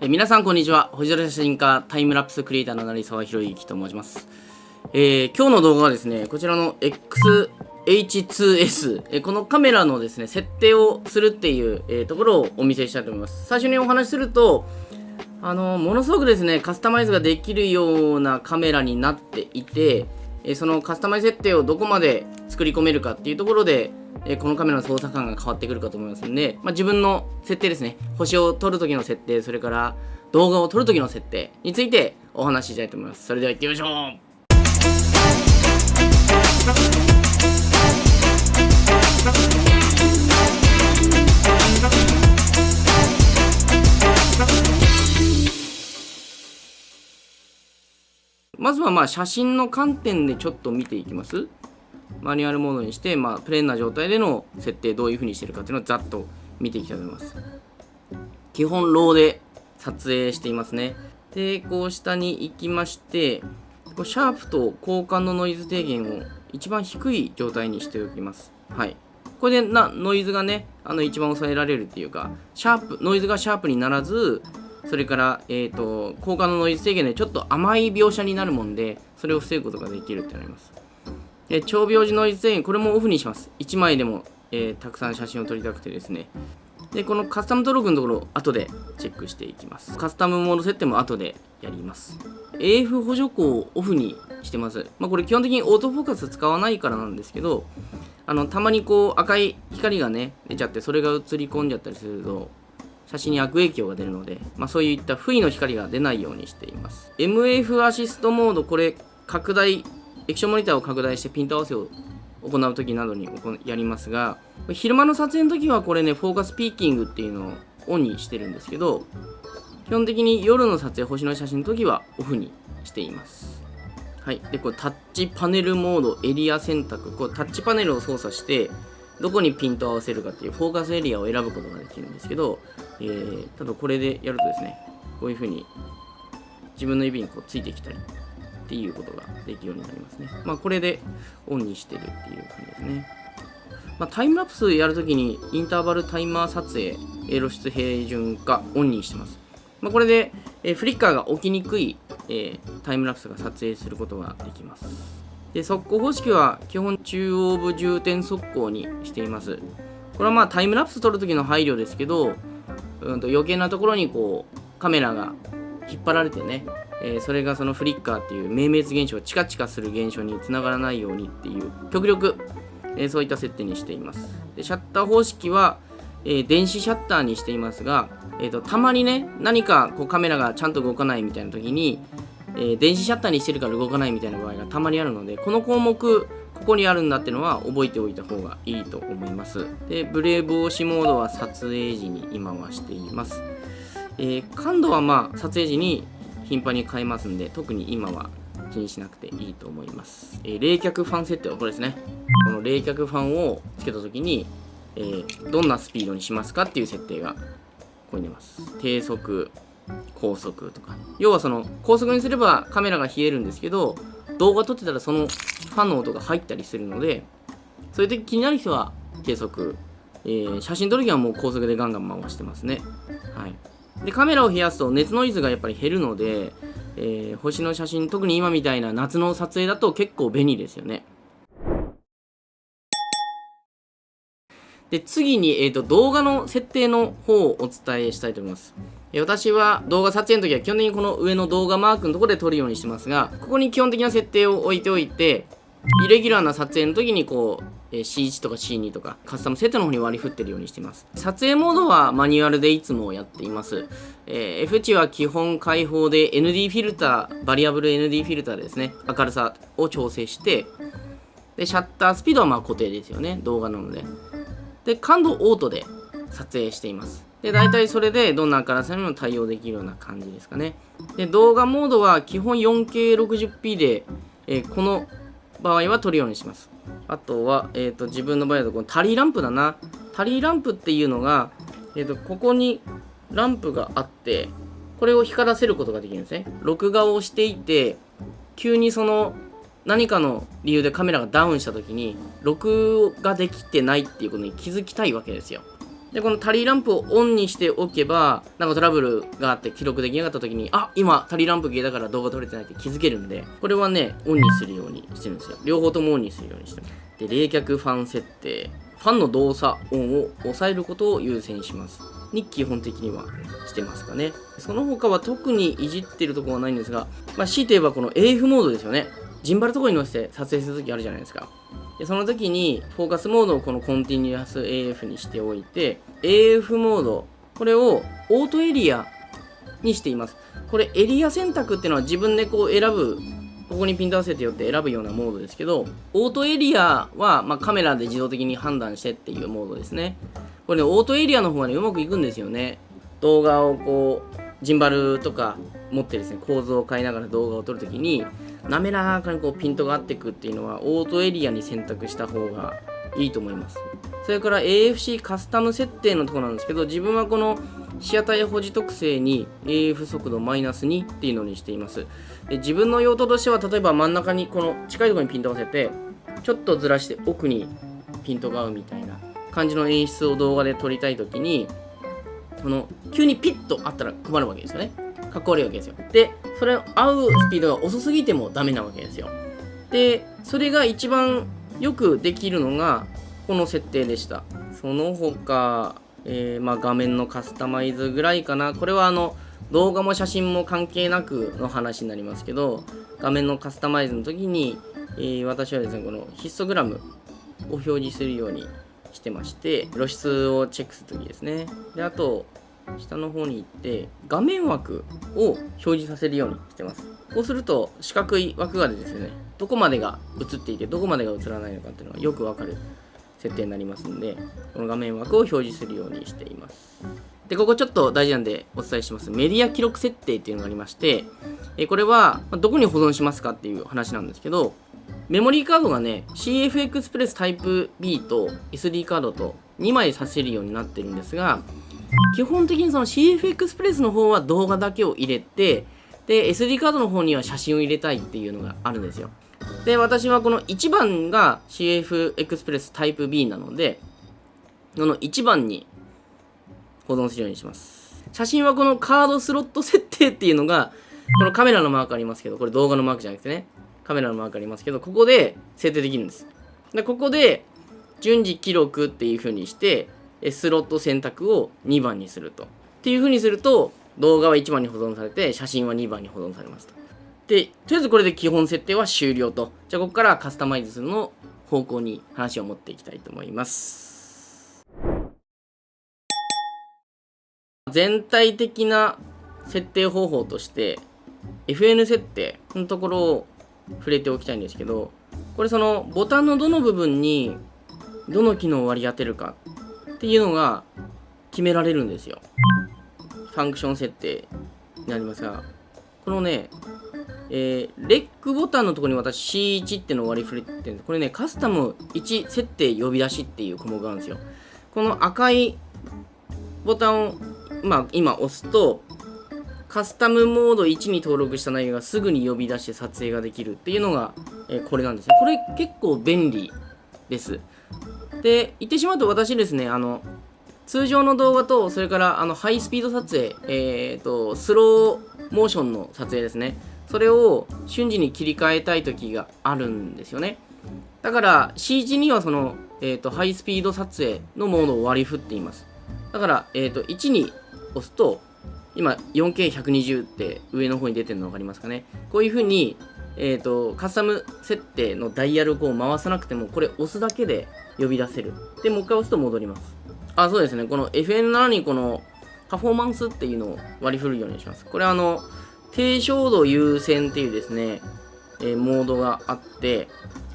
え皆さんこんにちは。星空写真家タイムラプスクリエイターの成沢宏之と申します、えー、今日の動画はですねこちらの XH2S、えこのカメラのですね設定をするっていう、えー、ところをお見せしたいと思います。最初にお話しするとあのものすごくですねカスタマイズができるようなカメラになっていてえそのカスタマイズ設定をどこまで作り込めるかっていうところで、えこのカメラの操作感が変わってくるかと思いますんで、まあ、自分の設定ですね。星を撮るときの設定それから動画を撮るときの設定についてお話ししたいと思います。それでは行ってみましょう。まずはまあ写真の観点でちょっと見ていきます。マニュアルモードにして、まあ、プレーンな状態での設定どういう風にしてるかっていうのをざっと見ていきたいと思います。基本ローで撮影していますね。でこう下に行きましてこうシャープと交換のノイズ低減を一番低い状態にしておきます。はい。これでなノイズがねあの一番抑えられるっていうかシャープノイズがシャープにならずそれから、えーと、効果のノイズ制限でちょっと甘い描写になるもんでそれを防ぐことができるってなります。で長描時ノイズ制限これもオフにします。1枚でも、えー、たくさん写真を撮りたくてですね。でこのカスタム登録のところ後でチェックしていきます。カスタムモード設定も後でやります。AF 補助光をオフにしてます、まあ、これ基本的にオートフォーカス使わないからなんですけどあのたまにこう赤い光がね出ちゃってそれが映り込んじゃったりすると写真に悪影響が出るので、まあ、そういった不意の光が出ないようにしています。MF アシストモードこれ拡大液晶モニターを拡大してピント合わせを行う時などにやりますが昼間の撮影の時はこれねフォーカスピーキングっていうのをオンにしてるんですけど基本的に夜の撮影星の写真の時はオフにしています。はい。でこれタッチパネルモードエリア選択。こうタッチパネルを操作してどこにピントを合わせるかっていうフォーカスエリアを選ぶことができるんですけど、えー、ただこれでやるとですね、こういう風に自分の指にこうついてきたりっていうことができるようになりますね。まあこれでオンにしてるっていう感じですね。まあ、タイムラプスやるときにインターバルタイマー撮影、露出平準化オンにしてます。まあ、これで、え、フリッカーが起きにくい、え、タイムラプスが撮影することができます。で速攻方式は基本中央部重点速攻にしていますこれはまあタイムラプス撮る時の配慮ですけど、うん、と余計なところにこうカメラが引っ張られてね、えー、それがそのフリッカーっていう明滅現象チカチカする現象につながらないようにっていう極力、えー、そういった設定にしています。でシャッター方式は、えー、電子シャッターにしていますが、えーと、たまにね何かこうカメラがちゃんと動かないみたいな時にえー、電子シャッターにしてるから動かないみたいな場合がたまにあるのでこの項目ここにあるんだってのは覚えておいた方がいいと思います。でブレー防止モードは撮影時に今はしています、えー、感度はまあ撮影時に頻繁に変えますんで特に今は気にしなくていいと思います、えー、冷却ファン設定はこれですね。この冷却ファンをつけた時に、えー、どんなスピードにしますかっていう設定がここに出ます。低速高速とか。要はその高速にすればカメラが冷えるんですけど動画撮ってたらそのファンの音が入ったりするのでそういう時気になる人は低速、えー、写真撮る時はもう高速でガンガン回してますね。でカメラを冷やすと熱ノイズがやっぱり減るので、えー、星の写真特に今みたいな夏の撮影だと結構便利ですよね。で次に、えーと、動画の設定の方をお伝えしたいと思います。私は動画撮影の時は基本的にこの上の動画マークのところで撮るようにしてますが、ここに基本的な設定を置いておいて、イレギュラーな撮影の時にこうう、C1 とか C2 とかカスタム設定の方に割り振ってるようにしています。撮影モードはマニュアルでいつもやっています。えー、F 値は基本開放で ND フィルター、バリアブル ND フィルターでですね、明るさを調整して、で、シャッタースピードはまあ固定ですよね、動画なので。で、感度オートで撮影しています。で、大体それでどんな明るさにも対応できるような感じですかね。で、動画モードは基本 4K60p で、えー、この場合は撮るようにします。あとは、えっ、ー、と、自分の場合だとこのタリーランプだな。タリーランプっていうのが、えっ、ー、と、ここにランプがあって、これを光らせることができるんですね。録画をしていて、急にその何かの理由でカメラがダウンした時に録画できてないっていうことに気づきたいわけですよ。でこのタリーランプをオンにしておけばなんかトラブルがあって記録できなかった時にあ今タリーランプ消えたから動画撮れてないって気づけるんでこれはねオンにするようにしてるんですよ。両方ともオンにするようにしてます。で冷却ファン設定。ファンの動作音を抑えることを優先します。に基本的にはしてますかね。その他は特にいじってるところはないんですが、まあ、強いて言えばこの AF モードですよね。ジンバルとこに乗せて撮影するときあるじゃないですか。でその時にフォーカスモードをこのコンティニュアス AF にしておいて AF モードこれをオートエリアにしています。これエリア選択っていうのは自分でこう選ぶここにピント合わせてよって選ぶようなモードですけどオートエリアは、まあ、カメラで自動的に判断してっていうモードですね。これねオートエリアの方がねうまくいくんですよね。動画をこうジンバルとか持ってですね構造を変えながら動画を撮るときに滑らかにこうピントが合ってくっていうのはオートエリアに選択した方がいいと思います。それから AFC カスタム設定のとこなんですけど自分はこの被写体保持特性に AF 速度マイナス2っていうのにしています。で自分の用途としては例えば真ん中にこの近いところにピントを合わせてちょっとずらして奥にピントが合うみたいな感じの演出を動画で撮りたいときにこの急にピッとあったら困るわけですよね。かっこ悪いわけですよ。でそれを合うスピードが遅すぎてもダメなわけですよ。でそれが一番よくできるのがこの設定でした。その他、えー、まあ、画面のカスタマイズぐらいかな。これはあの動画も写真も関係なくの話になりますけど画面のカスタマイズの時に、えー、私はですねこのヒストグラムを表示するようにしてまして露出をチェックするときですね。であと下の方に行って画面枠を表示させるようにしてます。こうすると四角い枠がですねどこまでが映っていてどこまでが映らないのかっていうのがよくわかる設定になりますのでこの画面枠を表示するようにしています。でここちょっと大事なんでお伝えします。メディア記録設定っていうのがありましてこれはどこに保存しますかっていう話なんですけどメモリーカードがね CF エクスプレスタイプ B と SD カードと2枚させるようになってるんですが基本的にその CF エクスプレスの方は動画だけを入れてで SD カードの方には写真を入れたいっていうのがあるんですよ。で私はこの1番が CF エクスプレスタイプ B なのでこの1番に保存するようにします。写真はこのカードスロット設定っていうのがこのカメラのマークありますけどこれ動画のマークじゃなくてね。カメラのマークありますけど、ここで設定できるんです。で、ここで、順次記録っていう風にして、スロット選択を2番にすると。っていう風にすると、動画は1番に保存されて、写真は2番に保存されますと。で、とりあえずこれで基本設定は終了と。じゃあ、ここからカスタマイズするの方向に話を持っていきたいと思います。全体的な設定方法として、FN 設定のところを触れておきたいんですけどこれそのボタンのどの部分にどの機能を割り当てるかっていうのが決められるんですよファンクション設定になりますがこのねえー、レックボタンのところに私 C1 ってのを割り振れてるんですこれねカスタム1設定呼び出しっていう項目があるんですよこの赤いボタンをまあ今押すとカスタムモード1に登録した内容がすぐに呼び出して撮影ができるっていうのが、えー、これなんですね。これ結構便利です。で、言ってしまうと私ですね、あの、通常の動画と、それからあのハイスピード撮影、えーと、スローモーションの撮影ですね。それを瞬時に切り替えたい時があるんですよね。だから C1 にはその、えーと、ハイスピード撮影のモードを割り振っています。だから、えーと1に押すと、今 4K120 って上の方に出てるの分かりますかねこういう風にえーと、カスタム設定のダイヤルを回さなくてもこれ押すだけで呼び出せる。でもう一回押すと戻ります。あそうですね。この FN7 にこのパフォーマンスっていうのを割り振るようにします。これはあの低照度優先っていうですね、えー、モードがあって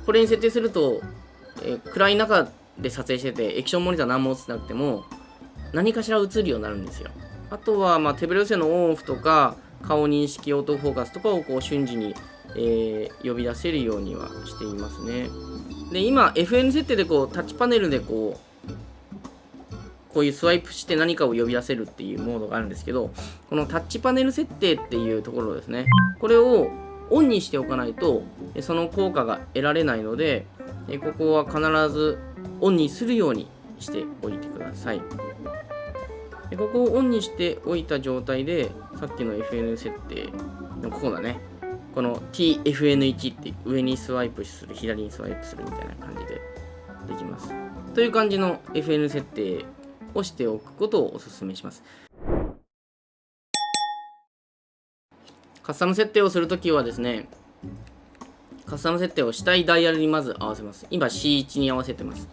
これに設定すると、えー、暗い中で撮影してて液晶モニター何も映ってなくても何かしら映るようになるんですよ。あとは、まあ、手ブレ補正のオンオフとか、顔認識オートフォーカスとかをこう瞬時に、えー、呼び出せるようにはしていますね。で、今、FN 設定でこうタッチパネルでこう、こういうスワイプして何かを呼び出せるっていうモードがあるんですけど、このタッチパネル設定っていうところですね。これをオンにしておかないと、その効果が得られないので、ここは必ずオンにするようにしておいてください。でここをオンにしておいた状態でさっきの FN 設定のここだねこの TFN1 って上にスワイプする左にスワイプするみたいな感じでできます。という感じの FN 設定をしておくことをお勧めします。カスタム設定をするときはですねカスタム設定をしたいダイヤルにまず合わせます。今 C1 に合わせてます。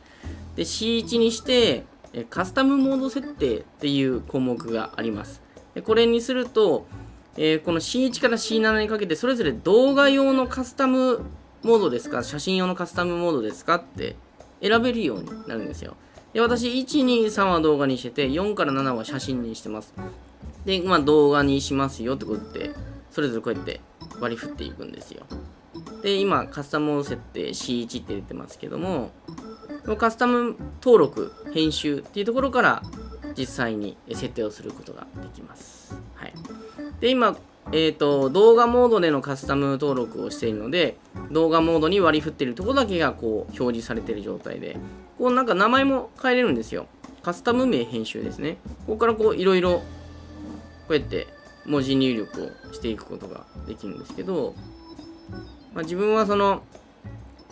で C1 にしてカスタムモード設定っていう項目があります。これにすると、えー、この C1 から C7 にかけてそれぞれ動画用のカスタムモードですか？写真用のカスタムモードですか？って選べるようになるんですよ。で私123は動画にしてて4から7は写真にしてます。でまあ動画にしますよってことでそれぞれこうやって割り振っていくんですよ。で今カスタム設定 C1 って出てますけどもカスタム登録編集っていうところから実際に設定をすることができます。で今、えーと、動画モードでのカスタム登録をしているので動画モードに割り振っているところだけがこう表示されている状態でこうなんか名前も変えれるんですよ。カスタム名編集ですね。ここからこういろいろこうやって文字入力をしていくことができるんですけど、まあ、自分はその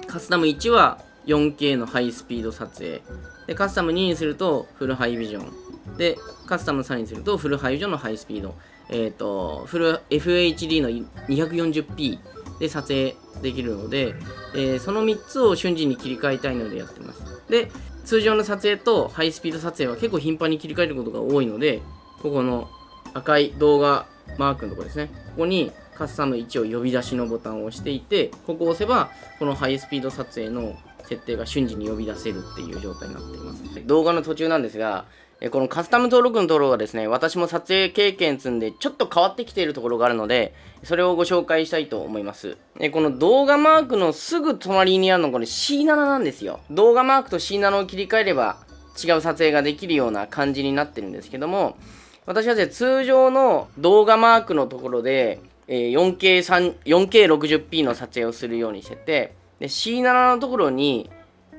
カスタム1は 4K のハイスピード撮影でカスタム2にするとフルハイビジョンでカスタム3にするとフルハイビジョンのハイスピードえっ、ー、とフル FHD の 240p で撮影できるので、えー、その3つを瞬時に切り替えたいのでやってますで通常の撮影とハイスピード撮影は結構頻繁に切り替えることが多いのでここの赤い動画マークのところですねここにカスタム1を呼び出しのボタンを押していてここを押せばこのハイスピード撮影の設定が瞬時に呼び出せるっていう状態になっています。動画の途中なんですが、えこのカスタム登録のところがですね、私も撮影経験積んでちょっと変わってきているところがあるので、それをご紹介したいと思います。この動画マークのすぐ隣にあるのこれ C7 なんですよ。動画マークと C7 を切り替えれば違う撮影ができるような感じになってるんですけども、私はで、通常の動画マークのところで、4K3、4K60p の撮影をするようにしてて、で C7 のところに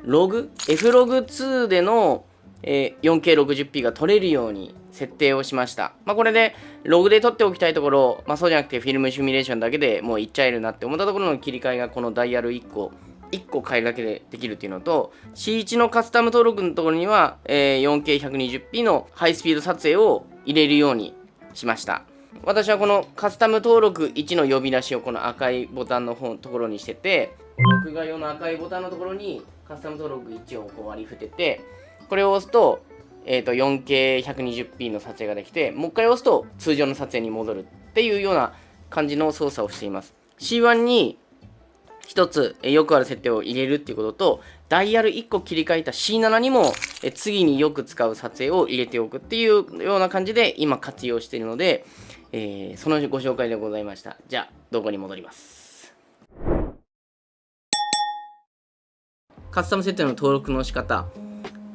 ログ Flog2 での、え、4K60p が撮れるように設定をしました。まあ、これでログで撮っておきたいところ、まあ、そうじゃなくてフィルムシミュレーションだけでもういっちゃえるなって思ったところの切り替えがこのダイヤル1個1個変えるだけでできるっていうのと C1 のカスタム登録のところには、えー、4K120p のハイスピード撮影を入れるようにしました。私はこのカスタム登録1の呼び出しをこの赤いボタンの方ところにしてて録画用の赤いボタンのところにカスタム登録1をこう割り振っててこれを押すと,、えーと、4K120p の撮影ができてもう一回押すと通常の撮影に戻るっていうような感じの操作をしています。C1 に1つ、えよくある設定を入れるっていうこととダイヤル1個切り替えた C7 にも、え次によく使う撮影を入れておくっていうような感じで今活用しているので、えー、そのご紹介でございました。じゃあ動画に戻ります。カスタム設定の登録の仕方、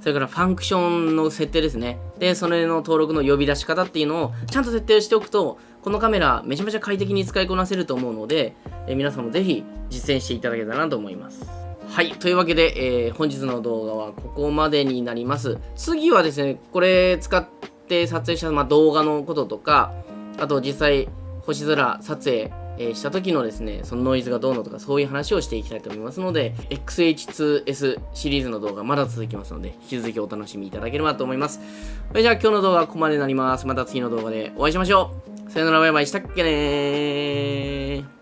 それからファンクションの設定ですね。で、それの登録の呼び出し方っていうのをちゃんと設定しておくと、このカメラめちゃめちゃ快適に使いこなせると思うので、え皆さんもぜひ実践していただけたらなと思います。はい。というわけで、えー、本日の動画はここまでになります。次はですね、これ使って撮影した、まあ、動画のこととか、あと実際星空撮影えした時のですね、そのノイズがどうのとかそういう話をしていきたいと思いますので、XH2S シリーズの動画まだ続きますので、引き続きお楽しみいただければと思います。それじゃあ今日の動画はここまでになります。また次の動画でお会いしましょう。さよならバイバイしたっけねー。